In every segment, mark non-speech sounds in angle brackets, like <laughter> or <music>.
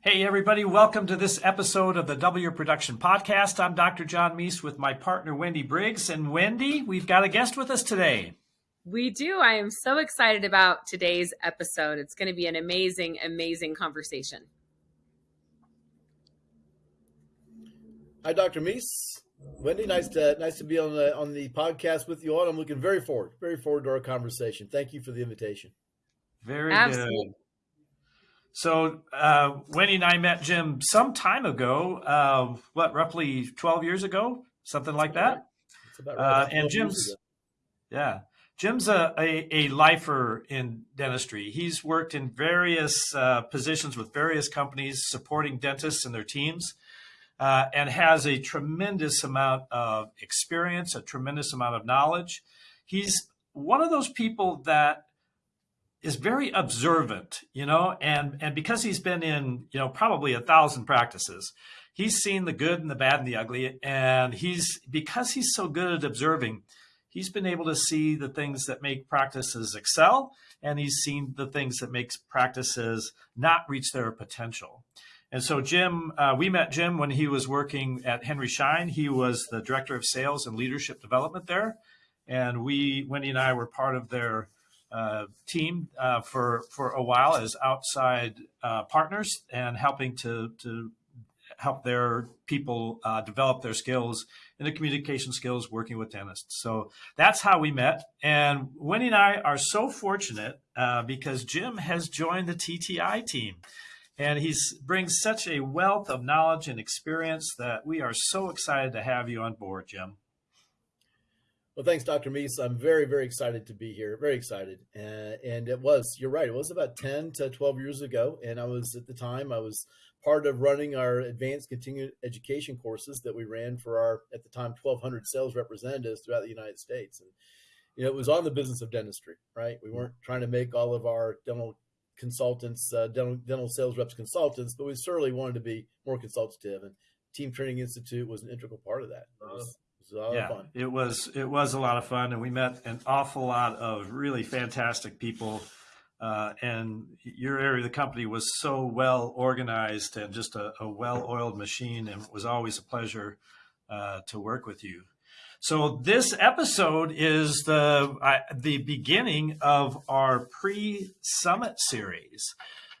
Hey, everybody, welcome to this episode of the Double Your Production Podcast. I'm Dr. John Meese with my partner, Wendy Briggs. And Wendy, we've got a guest with us today. We do. I am so excited about today's episode. It's going to be an amazing, amazing conversation. Hi, Dr. Meese. Wendy, nice to nice to be on the on the podcast with you all. I'm looking very forward, very forward to our conversation. Thank you for the invitation. Very Absolutely. good. So uh, Wendy and I met Jim some time ago. Uh, what, roughly twelve years ago, something like that. Right. Uh, and Jim's, yeah, Jim's a, a, a, lifer in dentistry. He's worked in various uh, positions with various companies supporting dentists and their teams uh, and has a tremendous amount of experience, a tremendous amount of knowledge. He's one of those people that is very observant, you know, and and because he's been in, you know, probably a thousand practices, he's seen the good and the bad and the ugly, and he's because he's so good at observing, he's been able to see the things that make practices excel, and he's seen the things that makes practices not reach their potential. And so Jim, uh, we met Jim when he was working at Henry Schein. He was the director of sales and leadership development there. And we, Wendy and I were part of their uh, team uh, for, for a while as outside uh, partners and helping to, to help their people uh, develop their skills in the communication skills working with dentists. So that's how we met. And Wendy and I are so fortunate uh, because Jim has joined the TTI team and he brings such a wealth of knowledge and experience that we are so excited to have you on board, Jim. Well, thanks, Dr. Meese. I'm very, very excited to be here. Very excited. Uh, and it was, you're right, it was about 10 to 12 years ago. And I was, at the time, I was part of running our advanced continuing education courses that we ran for our, at the time, 1,200 sales representatives throughout the United States. And, you know, it was on the business of dentistry, right? We weren't trying to make all of our dental consultants, uh, dental, dental sales reps consultants, but we certainly wanted to be more consultative. And Team Training Institute was an integral part of that. It was, it was yeah, It was it was a lot of fun, and we met an awful lot of really fantastic people. Uh, and your area of the company was so well organized and just a, a well-oiled machine, and it was always a pleasure uh, to work with you. So this episode is the uh, the beginning of our pre-summit series.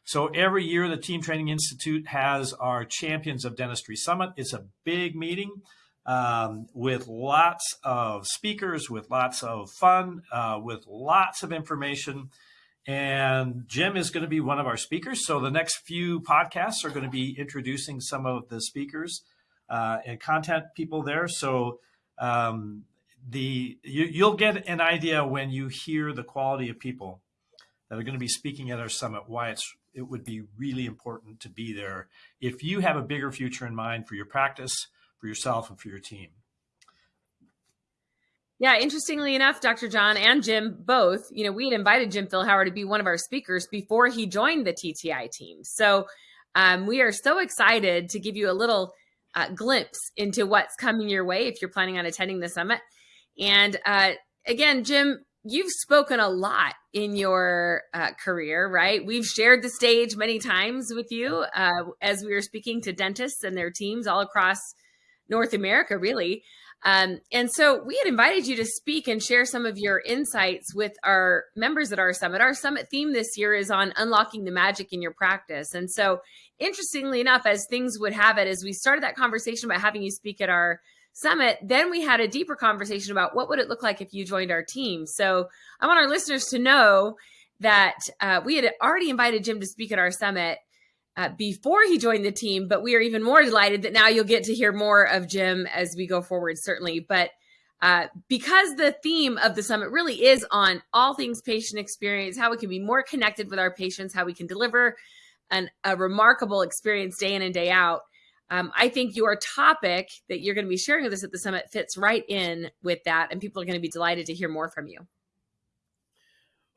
So every year, the Team Training Institute has our Champions of Dentistry Summit. It's a big meeting um, with lots of speakers, with lots of fun, uh, with lots of information. And Jim is going to be one of our speakers. So the next few podcasts are going to be introducing some of the speakers uh, and content people there. So um, the you, you'll get an idea when you hear the quality of people that are going to be speaking at our summit why it's it would be really important to be there if you have a bigger future in mind for your practice for yourself and for your team yeah, interestingly enough, Dr. John and Jim both, you know, we had invited Jim Philhauer to be one of our speakers before he joined the TTI team. So um, we are so excited to give you a little uh, glimpse into what's coming your way if you're planning on attending the summit. And uh, again, Jim, you've spoken a lot in your uh, career, right? We've shared the stage many times with you uh, as we were speaking to dentists and their teams all across North America, really. Um, and so we had invited you to speak and share some of your insights with our members at our summit. Our summit theme this year is on unlocking the magic in your practice. And so, interestingly enough, as things would have it, as we started that conversation about having you speak at our summit, then we had a deeper conversation about what would it look like if you joined our team. So I want our listeners to know that uh, we had already invited Jim to speak at our summit uh, before he joined the team, but we are even more delighted that now you'll get to hear more of Jim as we go forward, certainly. But uh, because the theme of the summit really is on all things patient experience, how we can be more connected with our patients, how we can deliver an, a remarkable experience day in and day out. Um, I think your topic that you're going to be sharing with us at the summit fits right in with that, and people are going to be delighted to hear more from you.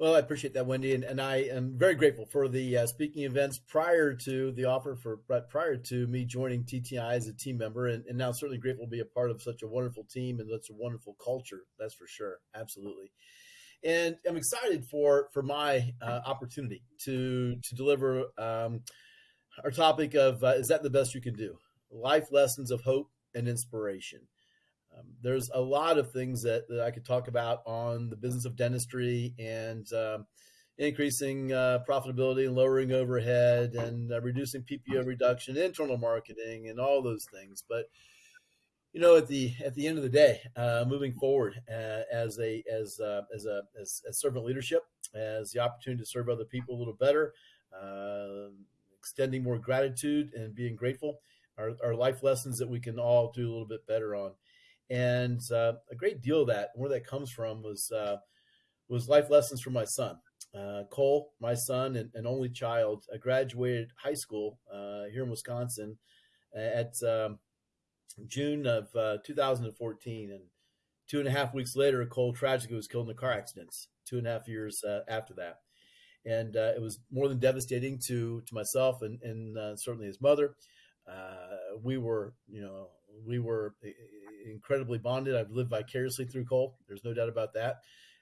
Well, I appreciate that, Wendy, and, and I am very grateful for the uh, speaking events prior to the offer for prior to me joining TTI as a team member, and, and now certainly grateful to be a part of such a wonderful team and such a wonderful culture. That's for sure, absolutely. And I'm excited for for my uh, opportunity to to deliver um, our topic of uh, is that the best you can do? Life lessons of hope and inspiration. Um, there's a lot of things that, that I could talk about on the business of dentistry and um, increasing uh, profitability and lowering overhead and uh, reducing PPO reduction, internal marketing, and all those things. But you know, at the at the end of the day, uh, moving forward uh, as a as uh, as a as, as, servant leadership, as the opportunity to serve other people a little better, uh, extending more gratitude and being grateful are, are life lessons that we can all do a little bit better on. And uh, a great deal of that, where that comes from, was uh, was life lessons from my son. Cole, my son and, and only child, I graduated high school here in Wisconsin at um, June of uh, 2014, and two and a half weeks later, Cole tragically was killed in a car accident. Two and a half years uh, after that, and uh, it was more than devastating to to myself and and uh, certainly his mother. Uh, we were, you know, we were incredibly bonded. I've lived vicariously through Cole. There's no doubt about that.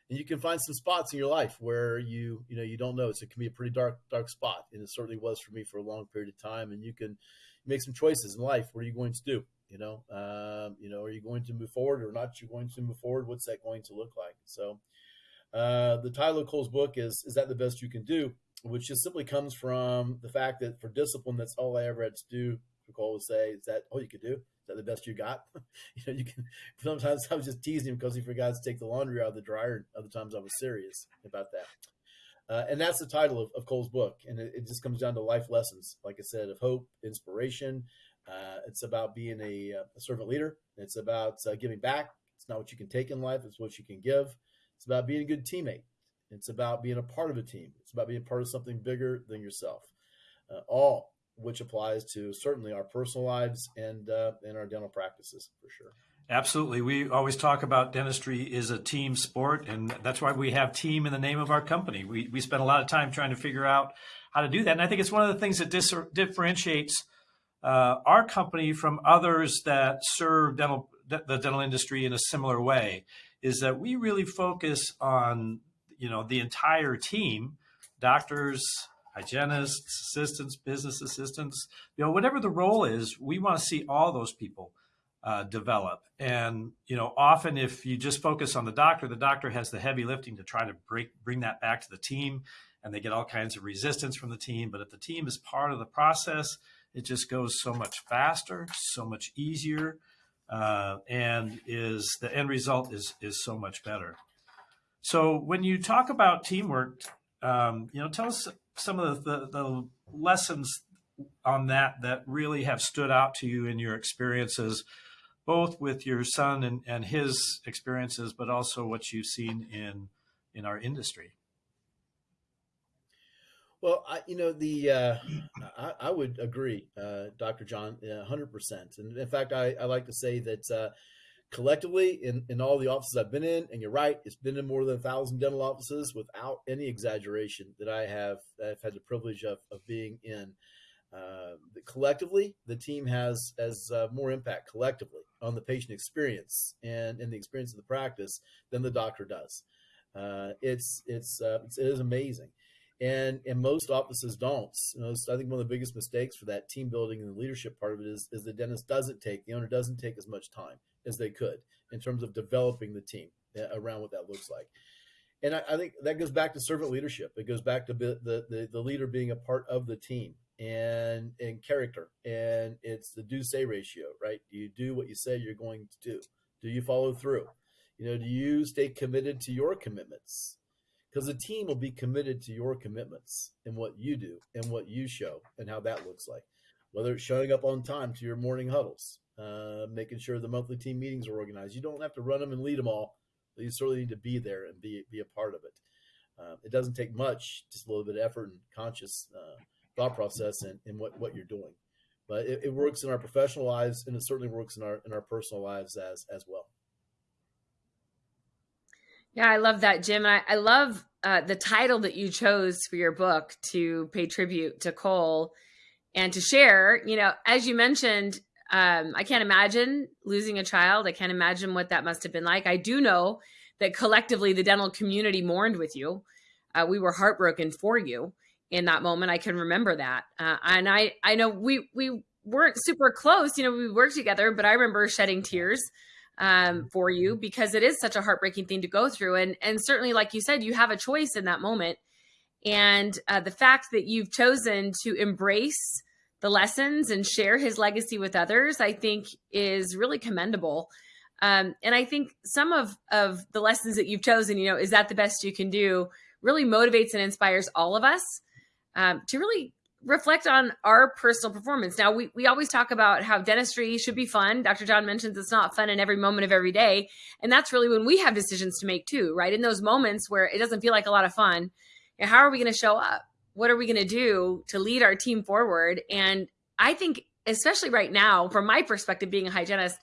And you can find some spots in your life where you, you know, you don't know. So it can be a pretty dark, dark spot, and it certainly was for me for a long period of time. And you can make some choices in life. What are you going to do? You know, um, you know, are you going to move forward or not? You going to move forward? What's that going to look like? So, uh, the title of Cole's book is "Is that the best you can do?" Which just simply comes from the fact that for discipline, that's all I ever had to do. Cole would say, "Is that all you could do? Is that the best you got?" <laughs> you know, you can. <laughs> Sometimes I was just teasing him because he forgot to take the laundry out of the dryer. Other times I was serious about that. Uh, and that's the title of, of Cole's book. And it, it, just comes down to life lessons, like I said, of hope, inspiration, uh, it's about being a, uh, a, servant leader. It's about uh, giving back. It's not what you can take in life, it's what you can give. It's about being a good teammate. It's about being a part of a team. It's about being part of something bigger than yourself. Uh, all which applies to certainly our personal lives and uh, our dental practices for sure. Absolutely. We always talk about dentistry is a team sport, and that's why we have team in the name of our company. We, we spend a lot of time trying to figure out how to do that. And I think it's one of the things that dis- differentiates uh, our company from others that serve dental the dental industry in a similar way is that we really focus on you know the entire team doctors hygienists assistants business assistants you know whatever the role is we want to see all those people uh, develop and you know often if you just focus on the doctor the doctor has the heavy lifting to try to break bring that back to the team and they get all kinds of resistance from the team but if the team is part of the process it just goes so much faster, so much easier, uh, and is the end result is is so much better. So when you talk about teamwork, um, you know, tell us some of the, the, the lessons on that that really have stood out to you in your experiences, both with your son and, and his experiences, but also what you've seen in in our industry. Well, I, you know, the uh, I, I, would agree, uh, Dr. John, hundred percent. And in fact, I, I like to say that uh, collectively, in, in all the offices I've been in, and you're right, it's been in more than a thousand dental offices without any exaggeration that I have I've had the privilege of, of being in. Uh, collectively, the team has has uh, more impact collectively on the patient experience and in the experience of the practice than the doctor does. Uh, it's it's, it's it is amazing and and most offices don't. So I think one of the biggest mistakes for that team building and the leadership part of it is is the dentist doesn't take the owner doesn't take as much time as they could in terms of developing the team uh, around what that looks like. And I, I think that goes back to servant leadership. It goes back to the, the the leader being a part of the team and and character and it's the do say ratio, right? Do you do what you say you're going to do? Do you follow through? You know, do you stay committed to your commitments? because the team will be committed to your commitments and what you do and what you show and how that looks like. Whether it's showing up on time to your morning huddles, uh, making sure the monthly team meetings are organized. You don't have to run them and lead them all, but you certainly need to be there and be be a part of it. Uh, it doesn't take much, just a little bit of effort and conscious uh, thought process in, in what, what you're doing. But it, it works in our professional lives, and it certainly works in our in our personal lives as as well. Yeah, I love that, Jim. And I, I love uh, the title that you chose for your book to pay tribute to Cole and to share. You know, as you mentioned, um, I can't imagine losing a child. I can't imagine what that must have been like. I do know that collectively the dental community mourned with you. Uh, we were heartbroken for you. in that moment. I can remember that. Uh, and I, I know we, we weren't super close, you know, we worked together, but I remember shedding tears um, for you because it is such a heartbreaking thing to go through. And, and certainly, like you said, you have a choice in that moment. And uh, the fact that you've chosen to embrace the lessons and share his legacy with others, I think is really commendable. Um, and I think some of, of the lessons that you've chosen, you know, is that the best you can do really motivates and inspires all of us um, to really reflect on our personal performance. Now, we, we always talk about how dentistry should be fun. Dr. John mentions it's not fun in every moment of every day. And that's really when we have decisions to make too, right? In those moments where it doesn't feel like a lot of fun, how are we going to show up? What are we going to do to lead our team forward? And I think, especially right now, from my perspective, being a hygienist,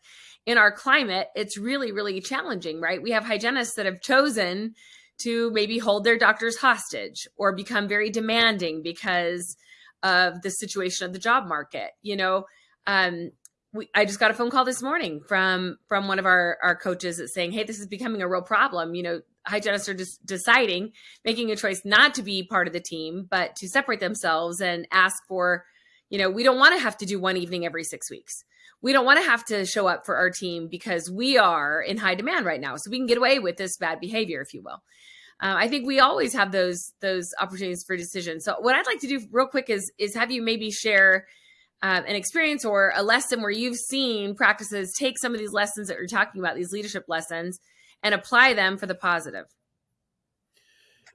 in our climate, it's really, really challenging, right? We have hygienists that have chosen to maybe hold their doctors hostage or become very demanding because of the situation of the job market. You know, um, we, I just got a phone call this morning from from one of our our coaches that's saying, "Hey, this is becoming a real problem." You know, hygienists are just deciding, making a choice not to be part of the team, but to separate themselves and ask for, you know, we don't want to have to do one evening every six weeks. We don't want to have to show up for our team because we are in high demand right now. So we can get away with this bad behavior, if you will. Uh, I think we always have those those opportunities for decision. So what I'd like to do real quick is is have you maybe share um, an experience or a lesson where you've seen practices take some of these lessons that you're talking about, these leadership lessons, and apply them for the positive.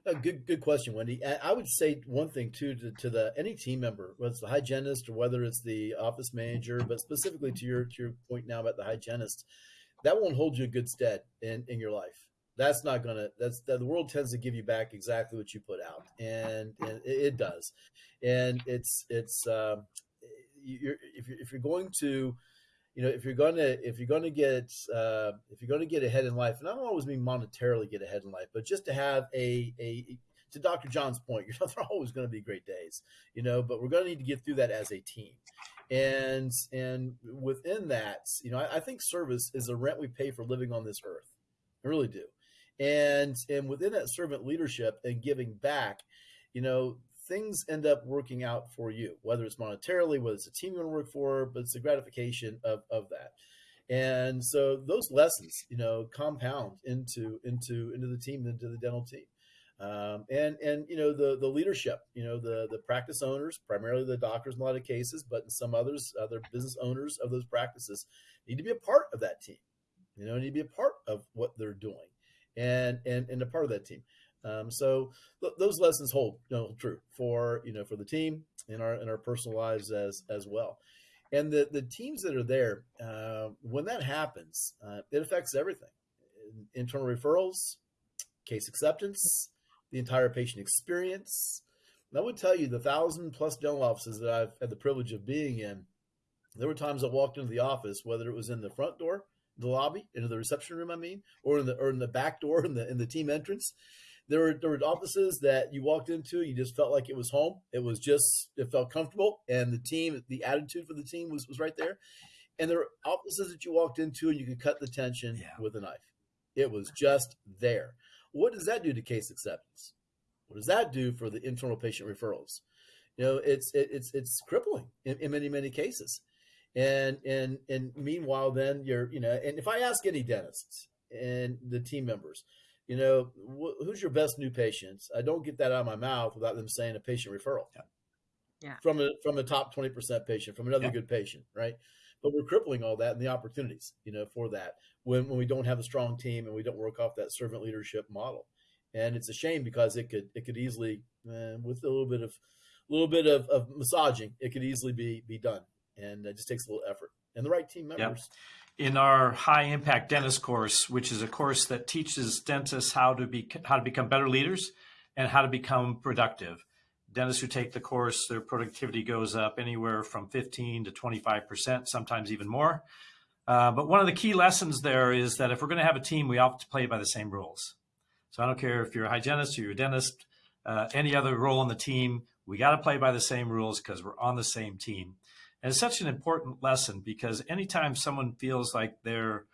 A good, good question, Wendy. I would say one thing too to, to the any team member, whether it's the hygienist or whether it's the office manager, but specifically to your to your point now about the hygienist, that won't hold you a good stead in, in your life that's not gonna that's that the world tends to give you back exactly what you put out and, and it, does and it's it's um, you're if you're if you're going to you know if you're to if you're to get uh, if you're to get ahead in life and i don't always mean monetarily get ahead in life but just to have a a to dr john's point <laughs> you're not always going to be great days you know but we're going to need to get through that as a team. And and within that you know I, I think service is a rent we pay for living on this earth. I really do. And and within that servant leadership and giving back you know things end up working out for you whether it's monetarily whether it's a team you want to work for but it's the gratification of of that. And so those lessons you know compound into into into the team into the dental team. Um, and and you know the the leadership you know the the practice owners primarily the doctors in a lot of cases but in some others other business owners of those practices need to be a part of that team. You know need to be a part of what they're doing. And and and a part of that team. Um, so th- those lessons hold you know, true for you know for the team in our in our personal lives as as well. And the the teams that are there uh, when that happens, uh, it affects everything: internal referrals, case acceptance, the entire patient experience. And I would tell you the thousand plus dental offices that I've had the privilege of being in. There were times I walked into the office, whether it was in the front door the lobby, into the reception room, I mean, or in the or in the back door in the in the team entrance. There were there were offices that you walked into, you just felt like it was home. It was just it felt comfortable, and the team, the attitude for the team was was right there. And there were offices that you walked into, and you could cut the tension yeah. with a knife. It was just there. What does that do to case acceptance? What does that do for the internal patient referrals? You know, it's it, it's it's crippling in, in many many cases and and and meanwhile then you're you know and if i ask any dentists and the team members you know wh- who's your best new patients i don't get that out of my mouth without them saying a patient referral yeah, yeah. from a from a top 20% patient from another yeah. good patient right but we're crippling all that and the opportunities you know for that when, when we don't have a strong team and we don't work off that servant leadership model and it's a shame because it could it could easily uh, with a little bit of a little bit of, of massaging it could easily be be done and it just takes a little effort and the right team members. Yep. In our high impact dentist course, which is a course that teaches dentists how to be how to become better leaders and how to become productive. Dentists who take the course, their productivity goes up anywhere from 15 to 25 percent, sometimes even more. Uh, but one of the key lessons there is that if we're going to have a team, we have to play by the same rules. So I don't care if you're a hygienist or you're a dentist, uh, any other role on the team, we got to play by the same rules because we're on the same team. And it's such an important lesson because anytime someone feels like they're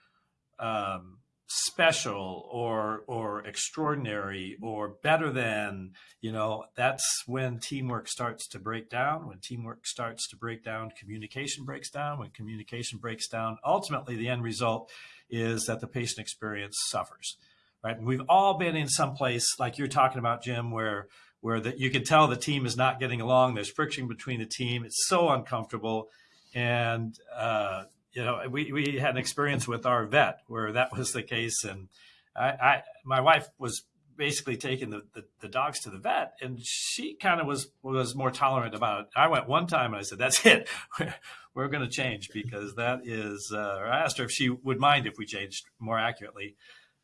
um, special or or extraordinary or better than you know that's when teamwork starts to break down when teamwork starts to break down communication breaks down when communication breaks down ultimately the end result is that the patient experience suffers right? And we've all been in some place like you're talking about jim where where that you can tell the team is not getting along there's friction between the team it's so uncomfortable and uh, you know, we, we had an experience with our vet where that was the case. And I, I my wife was basically taking the, the, the, dogs to the vet and she kind of was, was more tolerant about it. I went one time and I said, that's it. <laughs> We're, going to change because that is, uh, I asked her if she would mind if we changed more accurately.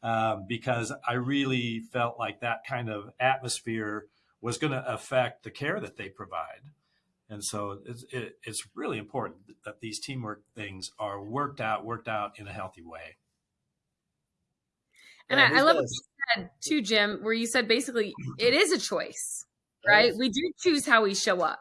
Um, because I really felt like that kind of atmosphere was going to affect the care that they provide. And so it's, it, it's really important that these teamwork things are worked out, worked out in a healthy way. And yeah, I, I love what you said too, Jim, where you said basically it is a choice, right? Yes. We do choose how we show up.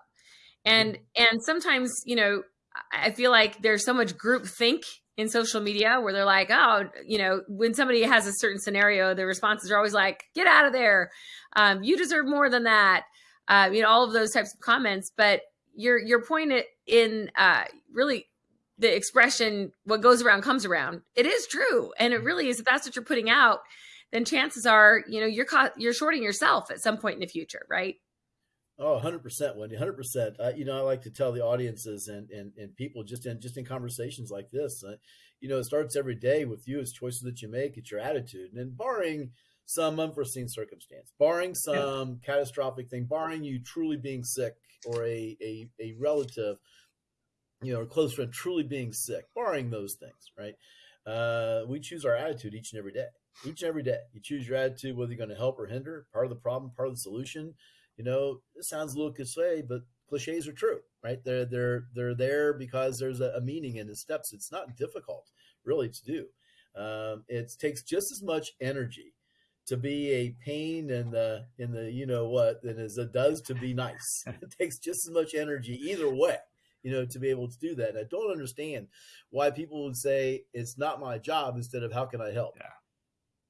Mm-hmm. And and sometimes, you know, I feel like there's so much group think in social media where they're like, oh, you know, when somebody has a certain scenario, the responses are always like, get out of there. Um, you deserve more than that. Uh, you know, all of those types of comments. But your your point in uh, really the expression "what goes around comes around." It is true, and it really is. If that's what you're putting out, then chances are, you know, you're caught, you're shorting yourself at some point in the future, right? Oh, 100%, Wendy, 100%. Uh, you know, I like to tell the audiences and, and, and people just in, just in conversations like this, uh, you know, it starts every day with you. It's choices that you make. It's your attitude. And then barring some unforeseen circumstance, barring some yeah. catastrophic thing, barring you truly being sick or a, a, a relative, you know, or close friend truly being sick, barring those things, right? Uh, we choose our attitude each and every day. Each and every day, you choose your attitude whether you're going to help or hinder. Part of the problem, part of the solution. You know, it sounds a little cliche, but cliches are true, right? They're they're they're there because there's a, a meaning in the steps. It's not difficult, really, to do. Um, it takes just as much energy to be a pain in the in the you know what than as it does to be nice. <laughs> it takes just as much energy either way, you know, to be able to do that. And I don't understand why people would say it's not my job instead of how can I help. Yeah.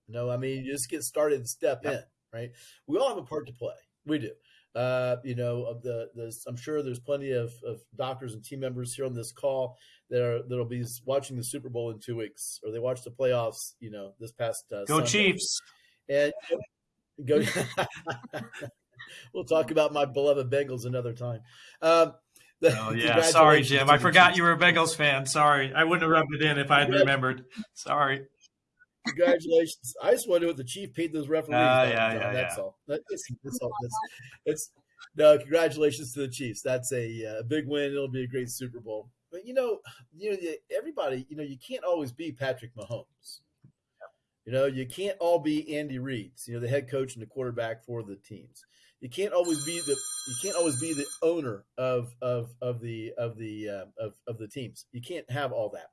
You know, I mean, you just get started and step yep. in, right? We all have a part to play. We do. Uh, you know, of the, the I'm sure there's plenty of, of doctors and team members here on this call that are that'll be watching the Super Bowl in two weeks, or they watched the playoffs. You know, this past uh, go Sunday. Chiefs. And <laughs> go. <laughs> we'll talk about my beloved Bengals another time. Um, oh <laughs> yeah, sorry Jim, I forgot you were a Bengals fan. Sorry, I wouldn't have rubbed it in if I had remembered. Sorry. Congratulations! I just wonder what the chief paid those referees. Uh, yeah, yeah, that's yeah. all. That's, that's all. That's, it's no. Congratulations to the Chiefs. That's a uh, big win. It'll be a great Super Bowl. But you know, you know, everybody. You know, you can't always be Patrick Mahomes. You know, you can't all be Andy Reid's, you know, the head coach and the quarterback for the teams. You can't always be the you can't always be the owner of of of the of the uh, of of the teams. You can't have all that.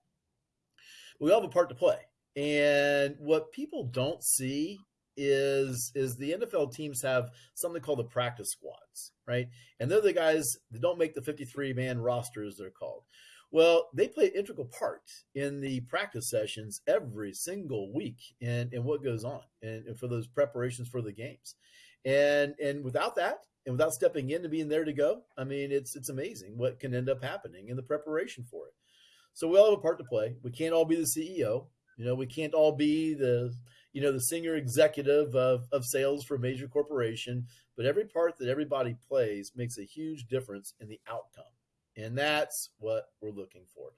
We all have a part to play, and what people don't see is is the NFL teams have something called the practice squads, right? And they're the guys that don't make the 53 man roster as they're called. Well, they play integral part in the practice sessions every single week and, and what goes on and, and for those preparations for the games. And and without that, and without stepping in and being there to go, I mean, it's it's amazing what can end up happening in the preparation for it. So we all have a part to play. We can't all be the CEO. You know, we can't all be the you know the senior executive of, of sales for a major corporation, but every part that everybody plays makes a huge difference in the outcome. And that's what we're looking for.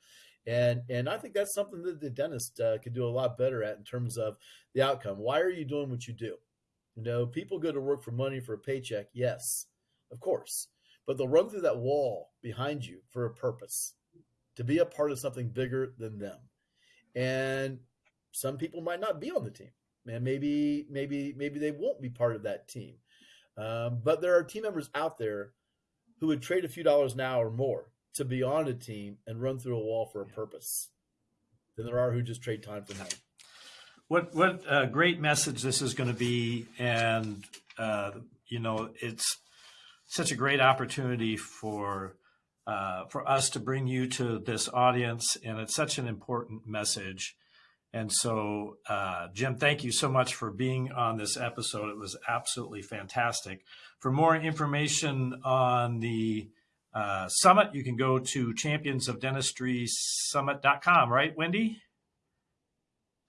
And and i think that's something that the dentist uh, could do a lot better at in terms of the outcome. Why are you doing what you do? You know people go to work for money for a paycheck yes of course but they'll run through that wall behind you for a purpose to be a part of something bigger than them and some people might not be on the team. And maybe maybe maybe they won't be part of that team. Um, but there are team members out there who would trade a few dollars now or more to be on a team and run through a wall for a purpose than there are who just trade time for money. What what a great message this is going to be, and uh, you know it's such a great opportunity for uh, for us to bring you to this audience, and it's such an important message. And so, uh, Jim, thank you so much for being on this episode. It was absolutely fantastic. For more information on the uh, summit, you can go to championsofdentistrysummit.com, right, Wendy?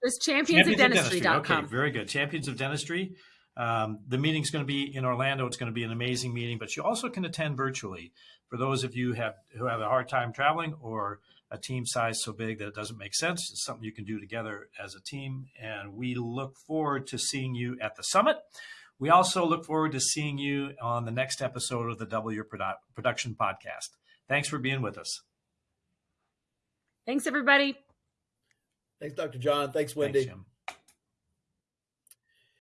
It's championsofdentistry.com. Okay, very good. Champions of Dentistry. Um, the meeting's going to be in Orlando. It's going to be an amazing meeting, but you also can attend virtually. For those of you have, who have a hard time traveling or a team size so big that it doesn't make sense. It's something you can do together as a team. And we look forward to seeing you at the summit. We also look forward to seeing you on the next episode of the Double Your Produ- Production podcast. Thanks for being with us. Thanks, everybody. Thanks, Dr. John. Thanks, Wendy. Thanks,